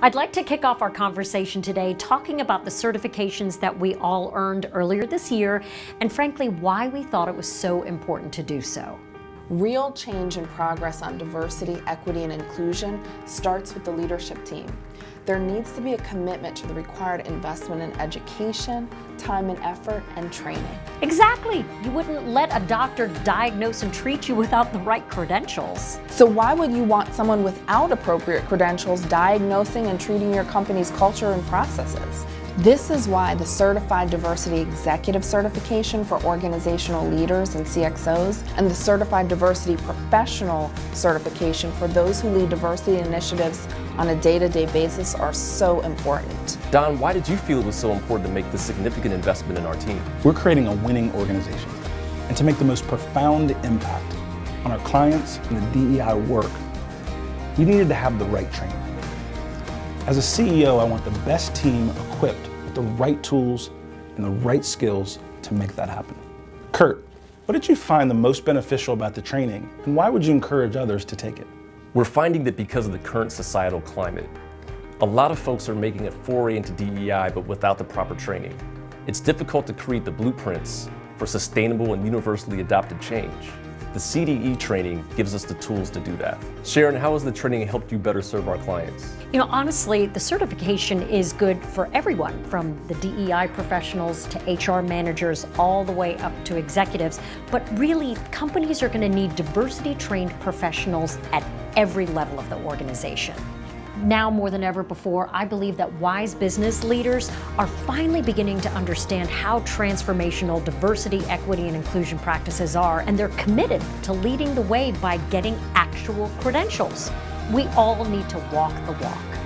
I'd like to kick off our conversation today talking about the certifications that we all earned earlier this year and frankly why we thought it was so important to do so. Real change and progress on diversity, equity, and inclusion starts with the leadership team. There needs to be a commitment to the required investment in education, time and effort, and training. Exactly. You wouldn't let a doctor diagnose and treat you without the right credentials. So why would you want someone without appropriate credentials diagnosing and treating your company's culture and processes? This is why the Certified Diversity Executive Certification for organizational leaders and CXOs and the Certified Diversity Professional Certification for those who lead diversity initiatives on a day-to-day -day basis are so important. Don, why did you feel it was so important to make this significant investment in our team? We're creating a winning organization. And to make the most profound impact on our clients and the DEI work, you needed to have the right training. As a CEO, I want the best team equipped with the right tools and the right skills to make that happen. Kurt, what did you find the most beneficial about the training and why would you encourage others to take it? We're finding that because of the current societal climate, a lot of folks are making a foray into DEI but without the proper training. It's difficult to create the blueprints for sustainable and universally adopted change. The CDE training gives us the tools to do that. Sharon, how has the training helped you better serve our clients? You know, honestly, the certification is good for everyone, from the DEI professionals to HR managers, all the way up to executives. But really, companies are going to need diversity trained professionals at every level of the organization. Now more than ever before, I believe that wise business leaders are finally beginning to understand how transformational diversity, equity, and inclusion practices are, and they're committed to leading the way by getting actual credentials. We all need to walk the walk.